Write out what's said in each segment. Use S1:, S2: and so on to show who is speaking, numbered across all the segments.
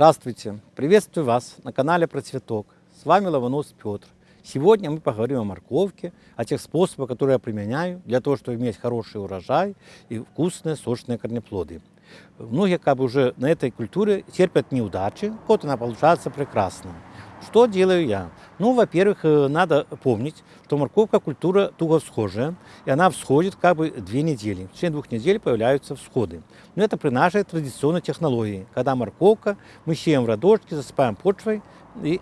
S1: Здравствуйте! Приветствую вас на канале Про Цветок. С вами Лаванос Петр. Сегодня мы поговорим о морковке, о тех способах, которые я применяю для того, чтобы иметь хороший урожай и вкусные, сочные корнеплоды. Многие как бы уже на этой культуре терпят неудачи, вот она получается прекрасно. Что делаю я? Ну, во-первых, э, надо помнить, что морковка культура туго всхожая, и она всходит как бы две недели. В течение двух недель появляются всходы. Но это при нашей традиционной технологии, когда морковка, мы сеем в радочки, засыпаем почвой, и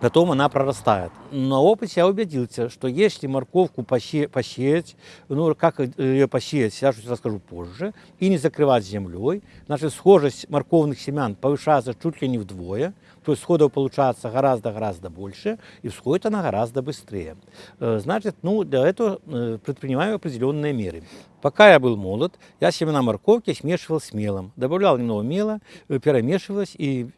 S1: потом она прорастает. На опыте я убедился, что если морковку посеять, ну как ее посеять, я чуть расскажу позже, и не закрывать землей, значит схожесть морковных семян повышается чуть ли не вдвое, то есть сходов получается гораздо-гораздо больше, и всходит она гораздо быстрее. Э, значит, ну для этого э, предпринимаю определенные меры. Пока я был молод, я семена морковки смешивал с мелом. Добавлял немного мела, э, перемешивалось, и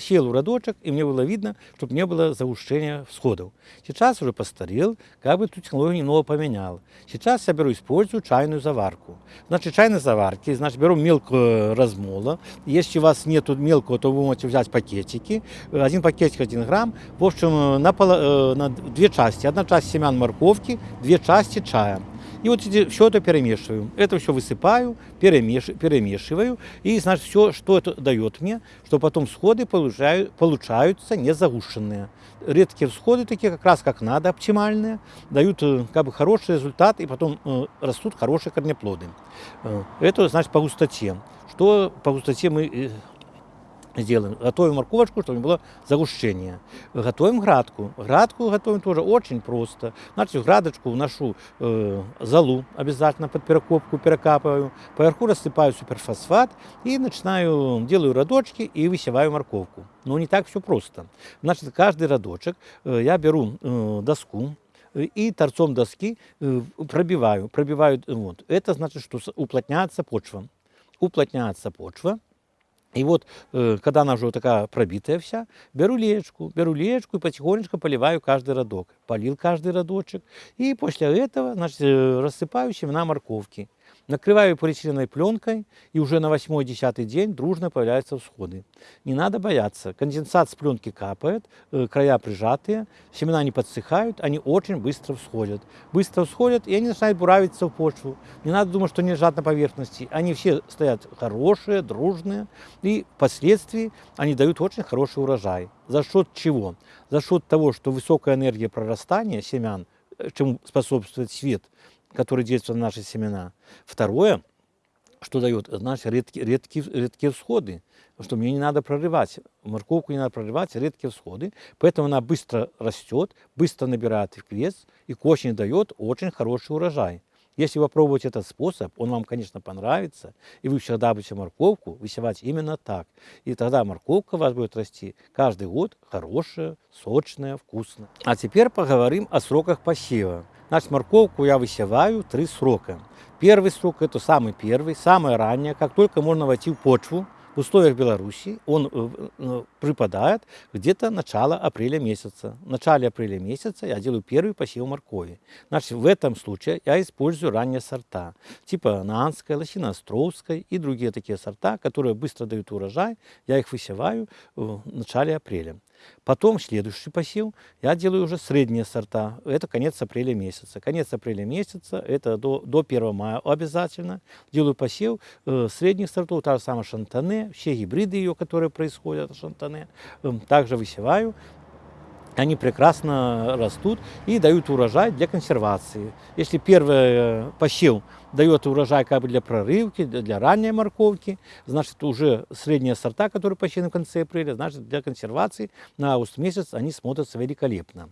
S1: сел в родочек, и мне было видно, чтобы не было заушения всходов. Сейчас уже постарел, как бы эту технологию немного поменял. Сейчас я беру, использую чайную заварку. Значит, чайной заварки, значит, беру мелкого размола. Если у вас нет мелкого, то вы можете взять пакетики. Один пакетик 1 грамм. В общем, на, пол, э, на две части. Одна часть семян морковки, две части чая. И вот все это перемешиваю. Это все высыпаю, перемеш, перемешиваю. И, значит, все, что это дает мне, что потом всходы получаю, получаются не загушенные. Редкие всходы такие, как раз как надо, оптимальные, дают э, как бы хороший результат, и потом э, растут хорошие корнеплоды. Э, это, значит, по густоте. Что по густоте мы э, сделаем. Готовим морковочку, чтобы не было загущения. Готовим градку. Градку готовим тоже очень просто. Значит, в градочку вношу э, золу обязательно под перекопку, перекапываю. Поверху рассыпаю суперфосфат и начинаю, делаю родочки и высеваю морковку. Но не так все просто. Значит, каждый родочек э, я беру э, доску, и торцом доски э, пробиваю, пробиваю, вот. Это значит, что уплотняется почва. Уплотняется почва, и вот, э, когда она уже такая пробитая вся, беру лечку, беру лечку и потихонечку поливаю каждый родок. Полил каждый родочек. И после этого, значит, э, рассыпаю семена морковки. Накрываю полиэтиленовой пленкой, и уже на 8-10 день дружно появляются всходы. Не надо бояться. Конденсат с пленки капает, э, края прижатые, семена не подсыхают, они очень быстро всходят. Быстро всходят, и они начинают буравиться в почву. Не надо думать, что они лежат на поверхности. Они все стоят хорошие, дружные, и впоследствии они дают очень хороший урожай. За счет чего? За счет того, что высокая энергия прорастания семян, э, чему способствует свет, который действует на наши семена. Второе, что дает, значит, редкие, редкие, редкие всходы, что мне не надо прорывать, морковку не надо прорывать, редкие всходы, поэтому она быстро растет, быстро набирает вес и к осени дает очень хороший урожай. Если вы попробуете этот способ, он вам, конечно, понравится, и вы всегда будете морковку высевать именно так. И тогда морковка у вас будет расти каждый год хорошая, сочная, вкусная. А теперь поговорим о сроках посева. Значит, морковку я высеваю три срока. Первый срок – это самый первый, самое раннее, как только можно войти в почву, в условиях Беларуси он э, э, припадает где-то начало апреля месяца. В начале апреля месяца я делаю первый посев моркови. Значит, в этом случае я использую ранние сорта, типа Наанская, Лосиноостровская и другие такие сорта, которые быстро дают урожай. Я их высеваю в начале апреля. Потом следующий посев я делаю уже средние сорта. Это конец апреля месяца. Конец апреля месяца, это до, до 1 мая обязательно. Делаю посев э, средних сортов, та же самая шантане, все гибриды ее, которые происходят, шантане. Э, также высеваю они прекрасно растут и дают урожай для консервации. Если первый э, посев дает урожай как бы для прорывки, для ранней морковки, значит уже средние сорта, которые посеяны в конце апреля, значит для консервации на август месяц они смотрятся великолепно.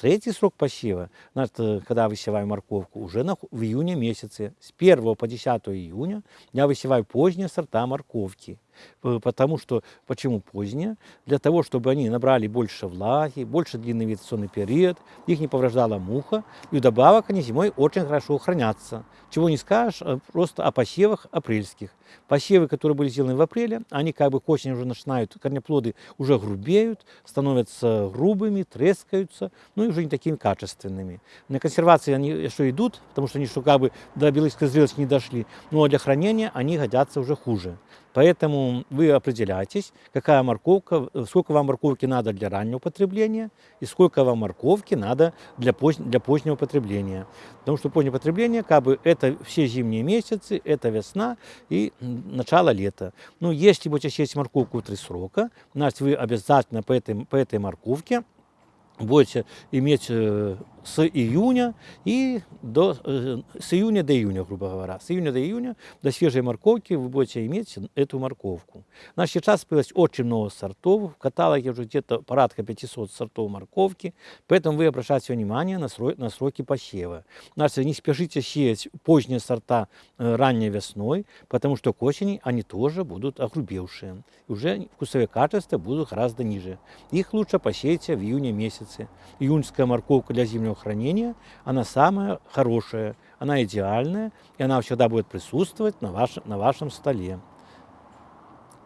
S1: Третий срок посева, значит, э, когда высеваю морковку, уже на, в июне месяце. С 1 по 10 июня я высеваю поздние сорта морковки. Потому что, почему поздние? Для того, чтобы они набрали больше влаги, больше длинный вегетационный период, их не повреждала муха, и вдобавок они зимой очень хорошо хранятся. Чего не скажешь э, просто о посевах апрельских. Посевы, которые были сделаны в апреле, они как бы к осени уже начинают, корнеплоды уже грубеют, становятся грубыми, трескаются, ну и уже не такими качественными. На консервации они еще идут, потому что они что как бы до белых зрелости не дошли, но для хранения они годятся уже хуже. Поэтому вы определяйтесь, какая морковка, э, сколько вам морковки надо для раннего потребления и сколько вам морковки надо для, поз, для позднего потребления. Потому что позднее потребление, как бы, это все зимние месяцы, это весна и начало лета. Ну, если будете съесть морковку три срока, значит, вы обязательно по этой, по этой морковке будете иметь э, с июня и до, э, с июня до июня, грубо говоря. С июня до июня до свежей морковки вы будете иметь эту морковку. Значит, сейчас появилось очень много сортов. В каталоге уже где-то порядка 500 сортов морковки. Поэтому вы обращайте внимание на, срок, на сроки посева. Значит, не спешите сеять поздние сорта э, ранней весной, потому что к осени они тоже будут огрубевшие. Уже вкусовые качества будут гораздо ниже. Их лучше посеять в июне месяце. Июньская морковка для зимнего хранения, она самая хорошая, она идеальная, и она всегда будет присутствовать на, ваш, на вашем столе.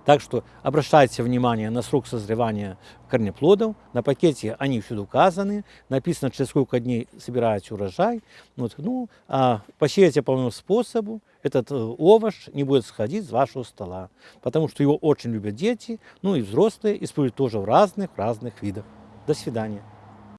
S1: Так что обращайте внимание на срок созревания корнеплодов. На пакете они всюду указаны. Написано, через сколько дней собираете урожай. Вот, ну, а посеяйте по моему способу. Этот э, овощ не будет сходить с вашего стола. Потому что его очень любят дети, ну и взрослые, используют тоже в разных, в разных видах. До свидания.